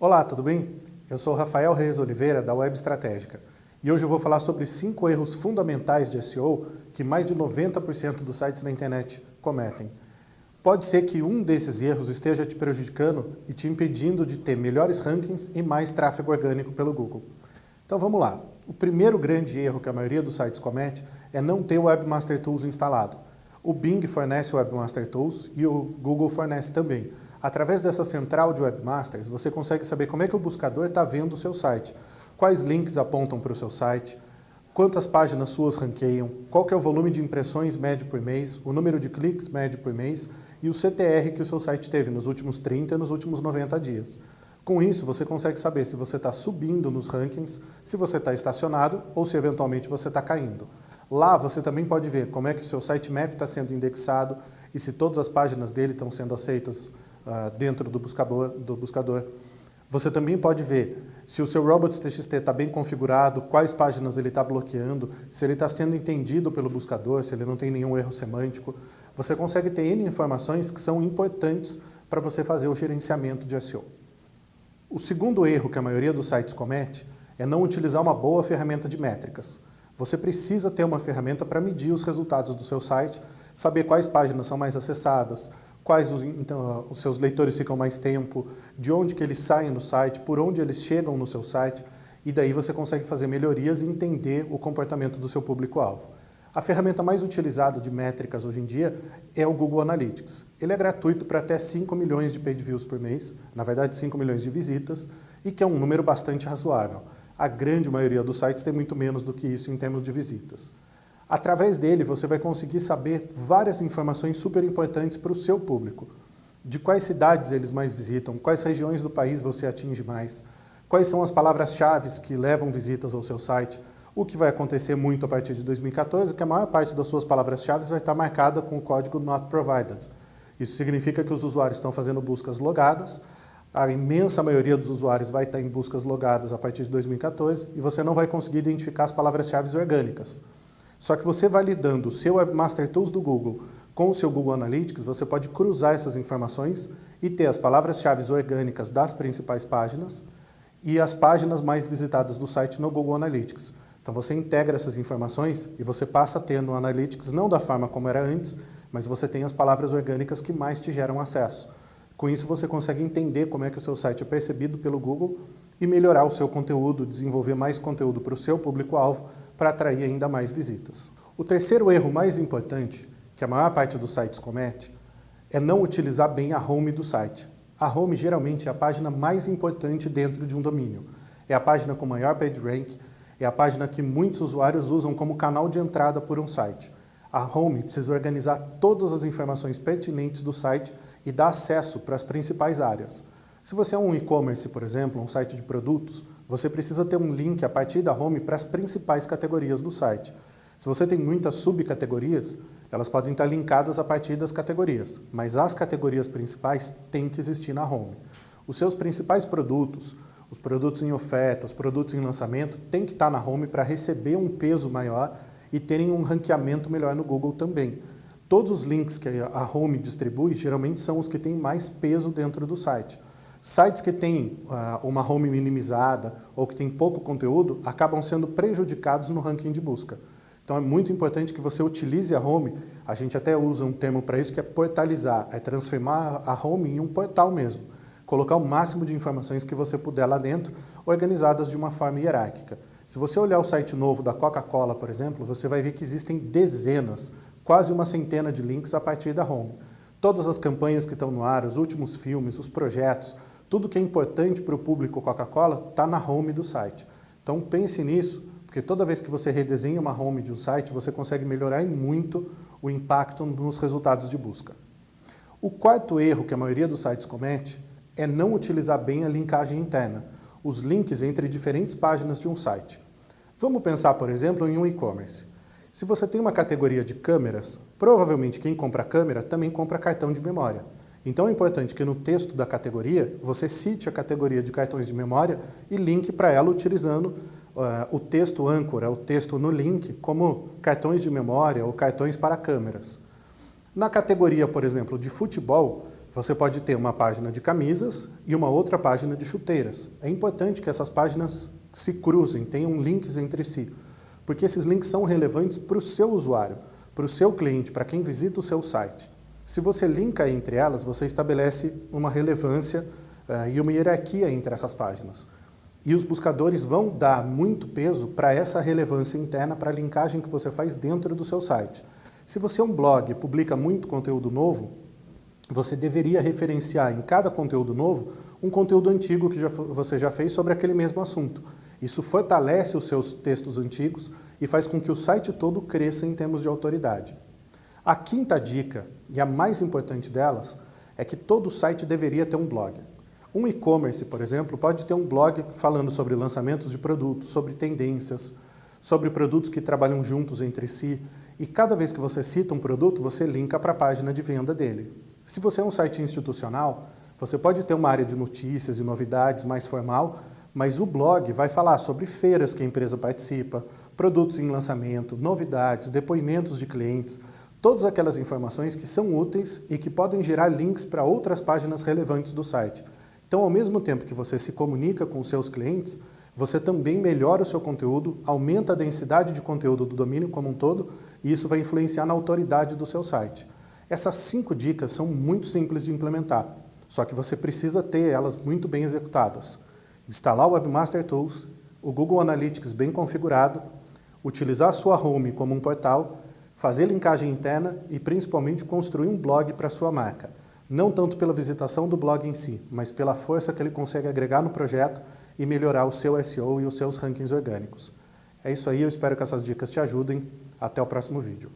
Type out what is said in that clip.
Olá, tudo bem? Eu sou Rafael Reis Oliveira, da Web Estratégica, e hoje eu vou falar sobre cinco erros fundamentais de SEO que mais de 90% dos sites na internet cometem. Pode ser que um desses erros esteja te prejudicando e te impedindo de ter melhores rankings e mais tráfego orgânico pelo Google. Então vamos lá. O primeiro grande erro que a maioria dos sites comete é não ter o Webmaster Tools instalado. O Bing fornece o Webmaster Tools e o Google fornece também. Através dessa central de webmasters, você consegue saber como é que o buscador está vendo o seu site, quais links apontam para o seu site, quantas páginas suas ranqueiam, qual é o volume de impressões médio por mês, o número de cliques médio por mês e o CTR que o seu site teve nos últimos 30 e nos últimos 90 dias. Com isso, você consegue saber se você está subindo nos rankings, se você está estacionado ou se eventualmente você está caindo. Lá você também pode ver como é que o seu sitemap está sendo indexado e se todas as páginas dele estão sendo aceitas uh, dentro do buscador, do buscador. Você também pode ver se o seu robots.txt está bem configurado, quais páginas ele está bloqueando, se ele está sendo entendido pelo buscador, se ele não tem nenhum erro semântico. Você consegue ter N informações que são importantes para você fazer o gerenciamento de SEO. O segundo erro que a maioria dos sites comete é não utilizar uma boa ferramenta de métricas. Você precisa ter uma ferramenta para medir os resultados do seu site, saber quais páginas são mais acessadas, quais os, então, os seus leitores ficam mais tempo, de onde que eles saem no site, por onde eles chegam no seu site, e daí você consegue fazer melhorias e entender o comportamento do seu público-alvo. A ferramenta mais utilizada de métricas hoje em dia é o Google Analytics. Ele é gratuito para até 5 milhões de page views por mês, na verdade 5 milhões de visitas, e que é um número bastante razoável. A grande maioria dos sites tem muito menos do que isso em termos de visitas. Através dele, você vai conseguir saber várias informações super importantes para o seu público. De quais cidades eles mais visitam, quais regiões do país você atinge mais, quais são as palavras-chave que levam visitas ao seu site, o que vai acontecer muito a partir de 2014 é que a maior parte das suas palavras-chave vai estar marcada com o código Not Provided. Isso significa que os usuários estão fazendo buscas logadas, a imensa maioria dos usuários vai estar em buscas logadas a partir de 2014 e você não vai conseguir identificar as palavras-chave orgânicas. Só que você validando o seu Webmaster Tools do Google com o seu Google Analytics, você pode cruzar essas informações e ter as palavras-chave orgânicas das principais páginas e as páginas mais visitadas do site no Google Analytics. Então você integra essas informações e você passa a ter no Analytics, não da forma como era antes, mas você tem as palavras orgânicas que mais te geram acesso. Com isso você consegue entender como é que o seu site é percebido pelo Google e melhorar o seu conteúdo, desenvolver mais conteúdo para o seu público-alvo para atrair ainda mais visitas. O terceiro erro mais importante, que a maior parte dos sites comete, é não utilizar bem a home do site. A home geralmente é a página mais importante dentro de um domínio. É a página com maior PageRank, é a página que muitos usuários usam como canal de entrada por um site. A home precisa organizar todas as informações pertinentes do site e dar acesso para as principais áreas. Se você é um e-commerce, por exemplo, um site de produtos, você precisa ter um link a partir da home para as principais categorias do site. Se você tem muitas subcategorias, elas podem estar linkadas a partir das categorias, mas as categorias principais têm que existir na home. Os seus principais produtos, os produtos em oferta, os produtos em lançamento, têm que estar na home para receber um peso maior e terem um ranqueamento melhor no Google também. Todos os links que a home distribui, geralmente são os que têm mais peso dentro do site. Sites que têm uh, uma home minimizada ou que têm pouco conteúdo acabam sendo prejudicados no ranking de busca. Então é muito importante que você utilize a home, a gente até usa um termo para isso que é portalizar, é transformar a home em um portal mesmo. Colocar o máximo de informações que você puder lá dentro, organizadas de uma forma hierárquica. Se você olhar o site novo da Coca-Cola, por exemplo, você vai ver que existem dezenas, quase uma centena de links a partir da home. Todas as campanhas que estão no ar, os últimos filmes, os projetos, tudo que é importante para o público Coca-Cola está na home do site. Então pense nisso, porque toda vez que você redesenha uma home de um site, você consegue melhorar muito o impacto nos resultados de busca. O quarto erro que a maioria dos sites comete é não utilizar bem a linkagem interna, os links entre diferentes páginas de um site. Vamos pensar, por exemplo, em um e-commerce. Se você tem uma categoria de câmeras, provavelmente quem compra câmera também compra cartão de memória. Então é importante que no texto da categoria você cite a categoria de cartões de memória e linke para ela utilizando uh, o texto âncora, o texto no link, como cartões de memória ou cartões para câmeras. Na categoria, por exemplo, de futebol, Você pode ter uma página de camisas e uma outra página de chuteiras. É importante que essas páginas se cruzem, tenham links entre si, porque esses links são relevantes para o seu usuário, para o seu cliente, para quem visita o seu site. Se você linka entre elas, você estabelece uma relevância uh, e uma hierarquia entre essas páginas. E os buscadores vão dar muito peso para essa relevância interna, para a linkagem que você faz dentro do seu site. Se você é um blog e publica muito conteúdo novo, você deveria referenciar em cada conteúdo novo um conteúdo antigo que já, você já fez sobre aquele mesmo assunto. Isso fortalece os seus textos antigos e faz com que o site todo cresça em termos de autoridade. A quinta dica, e a mais importante delas, é que todo site deveria ter um blog. Um e-commerce, por exemplo, pode ter um blog falando sobre lançamentos de produtos, sobre tendências, sobre produtos que trabalham juntos entre si, e cada vez que você cita um produto, você linka para a página de venda dele. Se você é um site institucional, você pode ter uma área de notícias e novidades mais formal, mas o blog vai falar sobre feiras que a empresa participa, produtos em lançamento, novidades, depoimentos de clientes, todas aquelas informações que são úteis e que podem gerar links para outras páginas relevantes do site. Então, ao mesmo tempo que você se comunica com seus clientes, você também melhora o seu conteúdo, aumenta a densidade de conteúdo do domínio como um todo, e isso vai influenciar na autoridade do seu site. Essas cinco dicas são muito simples de implementar, só que você precisa ter elas muito bem executadas. Instalar o Webmaster Tools, o Google Analytics bem configurado, utilizar a sua home como um portal, fazer linkagem interna e principalmente construir um blog para sua marca não tanto pela visitação do blog em si, mas pela força que ele consegue agregar no projeto e melhorar o seu SEO e os seus rankings orgânicos. É isso aí, eu espero que essas dicas te ajudem. Até o próximo vídeo.